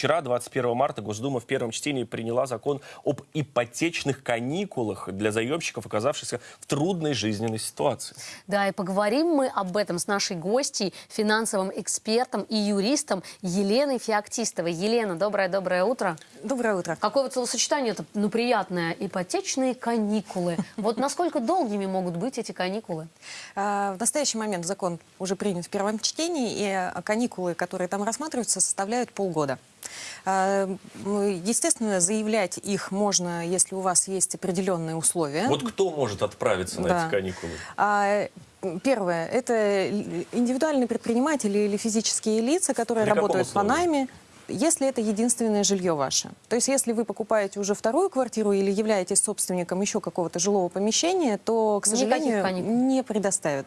Вчера, 21 марта, Госдума в первом чтении приняла закон об ипотечных каникулах для заемщиков, оказавшихся в трудной жизненной ситуации. Да, и поговорим мы об этом с нашей гостьей, финансовым экспертом и юристом Еленой Феоктистовой. Елена, доброе-доброе утро. Доброе утро. Какое вот словосочетание это, ну, приятное. Ипотечные каникулы. Вот насколько долгими могут быть эти каникулы? А, В настоящий момент закон уже принят в первом чтении, и каникулы, которые там рассматриваются, составляют полгода. А, Естественно, заявлять их можно, если у вас есть определенные условия. Вот кто может отправиться на Да. эти каникулы? А, Первое – это индивидуальные предприниматели или физические лица, которые При работают по найме, если это единственное жилье ваше. То есть если вы покупаете уже вторую квартиру или являетесь собственником еще какого-то жилого помещения, то, к сожалению, не предоставят.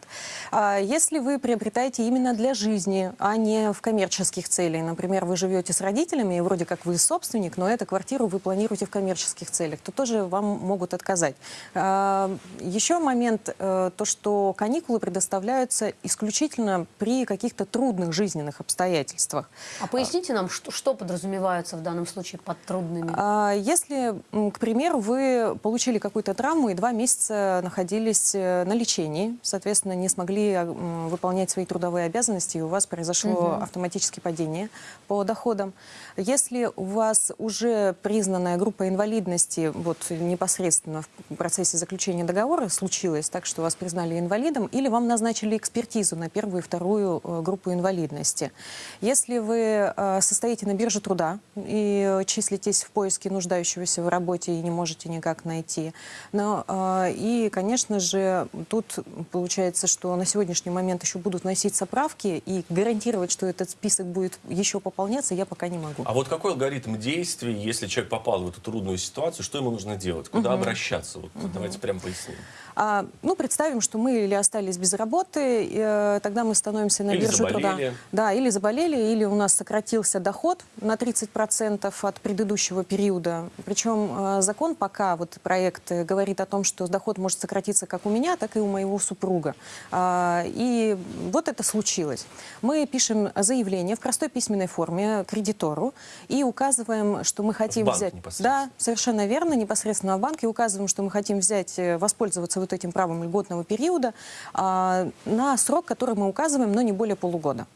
А если вы приобретаете именно для жизни, а не в коммерческих целях, например, вы живете с родителями, и вроде как вы собственник, но эту квартиру вы планируете в коммерческих целях, то тоже вам могут отказать. А, Еще момент, э, то, что каникулы предоставляются исключительно при каких-то трудных жизненных обстоятельствах. А поясните нам, что, что подразумевается в данном случае под трудными? А Если, к примеру, вы получили какую-то травму и два месяца находились э, на лечении, соответственно, не смогли а, выполнять свои трудовые обязанности, и у вас произошло автоматическое падение по доходам. Если у вас уже признанная группа инвалидности, вот непосредственно в процессе заключения договора случилось так, что вас признали инвалидом, или вам назначили экспертизу на первую и вторую э, группу инвалидности. Если вы э, состоите на бирже труда и числитесь в поиске нуждающегося в работе и не можете никак найти. Но, э, и, конечно же, тут получается, что на сегодняшний момент еще будут носить соправки, и гарантировать, что этот список будет еще пополняться, я пока не могу. А вот какой алгоритм действий, если человек попал в эту трудную ситуацию, что ему нужно делать? Куда обращаться? Вот давайте прям поясним. А, ну, представим, что мы или остались без работы, э, тогда мы становимся на Или труда. заболели. Да, или заболели, или у нас сократился доход на 30% от предыдущего периода. Причем э, закон пока, вот проект э, говорит о том, что доход может сократиться как у меня, так и у моего супруга. А, и вот это случилось. Мы пишем заявление в простой письменной форме кредитору и указываем, что мы хотим банк взять... Да, Совершенно верно, непосредственно в банке указываем, что мы хотим взять, э, воспользоваться вот этим правом льготного периода а, на срок, который мы указываем, но не более полугода.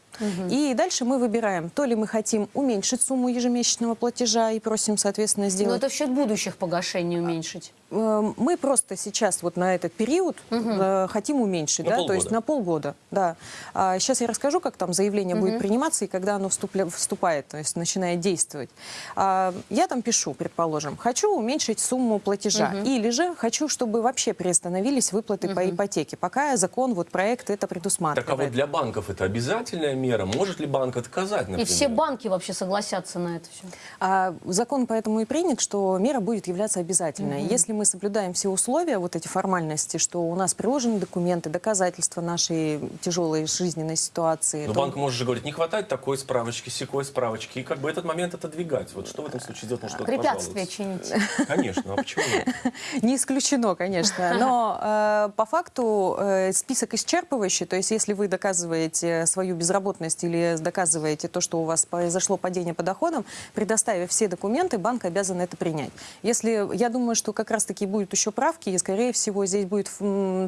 И дальше мы выбираем, то ли мы хотим уменьшить сумму ежемесячного платежа и просим, соответственно, Ну, сделать... это в счет будущих погашений уменьшить. Э, Мы просто сейчас вот на этот период э, хотим уменьшить, На да, то есть полгода. на полгода, да. А сейчас я расскажу, как там заявление будет приниматься и когда оно вступля- вступает, то есть начинает действовать. А, я там пишу, предположим, хочу уменьшить сумму платежа, или же хочу, чтобы вообще приостановились выплаты по ипотеке, пока закон, вот проект это предусматривает. Так а вот для банков это обязательная мера? Может ли банк отказать, И например? все банки вообще согласятся на это все. А закон поэтому и принят, что мера будет являться обязательной. Если мы соблюдаем все условия, вот эти формальности, что у нас приложены документы, доказательства нашей тяжелой жизненной ситуации. Но то- банк может же говорить, не хватает такой справочки, секой справочки, и как бы этот момент отодвигать. Вот что в этом случае делать? Может, кто-то Препятствия чинить. Конечно, а почему нет? Не исключено, конечно. Но э, по факту э, список исчерпывающий. То есть если вы доказываете свою безработность или доказываете то, что у вас произошло падение по доходам, предоставив все документы, банк обязан это принять. Если, я думаю, что как раз-таки будут еще правки, и, скорее всего, здесь будет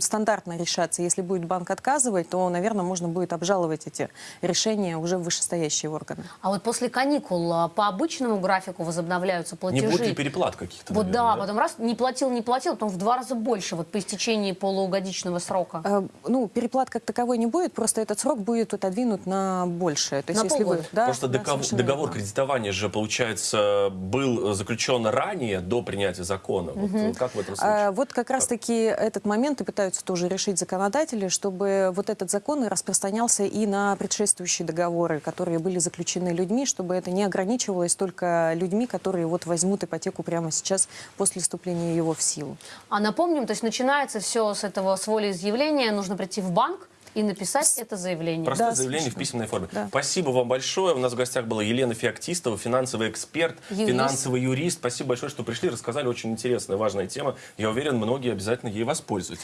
стандартно решаться. Если будет банк отказывать, то, наверное, можно будет обжаловать эти решения уже в вышестоящие органы. А вот после каникул а, по обычному графику возобновляются Не платежи. будет ли переплат каких-то? Вот наверное, да, потом раз не платил, не платил, потом в два раза больше, вот по истечении полугодичного срока. Э, Ну, переплат как таковой не будет, просто этот срок будет отодвинут на большее. То есть, На если вы, да, Просто да, договор, договор верно. кредитования же, получается, был заключен ранее, до принятия закона. Вот, вот как в этом случае? А, Вот как раз-таки этот момент и пытаются тоже решить законодатели, чтобы вот этот закон распространялся и на предшествующие договоры, которые были заключены людьми, чтобы это не ограничивалось только людьми, которые вот возьмут ипотеку прямо сейчас после вступления его в силу. А напомним, то есть начинается все с этого с волеизъявления, нужно прийти в банк и написать это заявление. Простое Да, заявление в совершенно. письменной форме. Да. Спасибо вам большое. У нас в гостях была Елена Феоктистова, финансовый эксперт, Юрист. финансовый юрист. Спасибо большое, что пришли, рассказали. Очень интересная, важная тема. Я уверен, многие обязательно ей воспользуются.